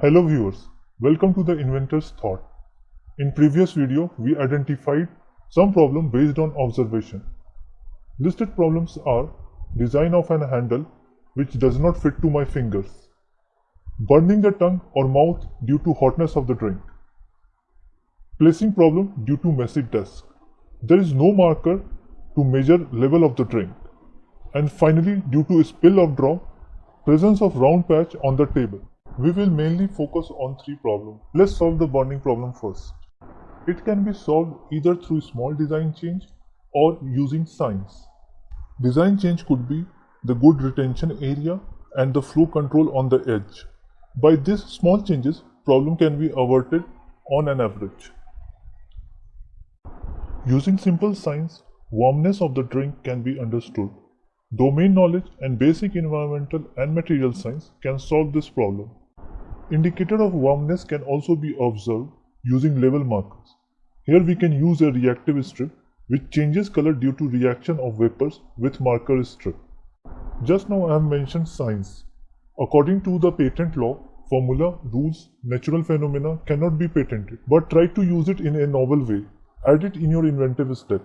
Hello viewers, welcome to the inventor's thought. In previous video, we identified some problem based on observation. Listed problems are design of an handle which does not fit to my fingers, burning the tongue or mouth due to hotness of the drink, placing problem due to messy desk. There is no marker to measure level of the drink. And finally, due to spill of drop, presence of round patch on the table. We will mainly focus on three problems. Let's solve the burning problem first. It can be solved either through small design change or using signs. Design change could be the good retention area and the flow control on the edge. By these small changes, problem can be averted on an average. Using simple signs, warmness of the drink can be understood. Domain knowledge and basic environmental and material science can solve this problem. Indicator of warmness can also be observed using level markers. Here we can use a reactive strip which changes color due to reaction of vapors with marker strip. Just now I have mentioned signs. According to the patent law, formula, rules, natural phenomena cannot be patented, but try to use it in a novel way. Add it in your inventive step.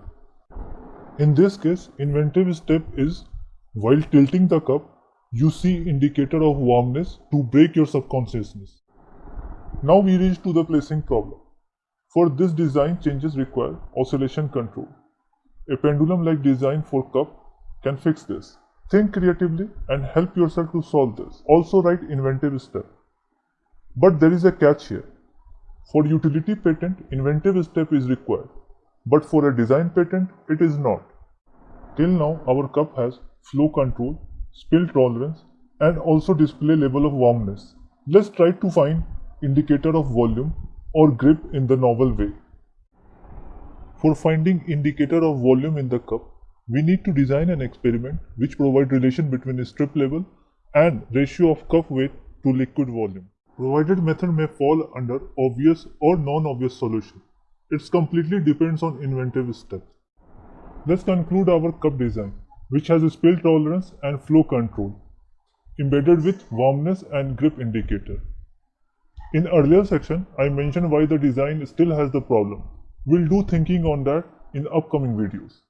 In this case, inventive step is while tilting the cup, you see indicator of warmness to break your subconsciousness. Now we reach to the placing problem. For this design changes require oscillation control. A pendulum-like design for cup can fix this. Think creatively and help yourself to solve this. Also write inventive step. But there is a catch here. For utility patent, inventive step is required. But for a design patent, it is not. Till now, our cup has flow control, spill tolerance, and also display level of warmness. Let's try to find indicator of volume or grip in the novel way. For finding indicator of volume in the cup, we need to design an experiment which provide relation between strip level and ratio of cup weight to liquid volume. Provided method may fall under obvious or non-obvious solution. It completely depends on inventive steps. Let's conclude our cup design which has a spill tolerance and flow control, embedded with warmness and grip indicator. In earlier section, I mentioned why the design still has the problem. We'll do thinking on that in upcoming videos.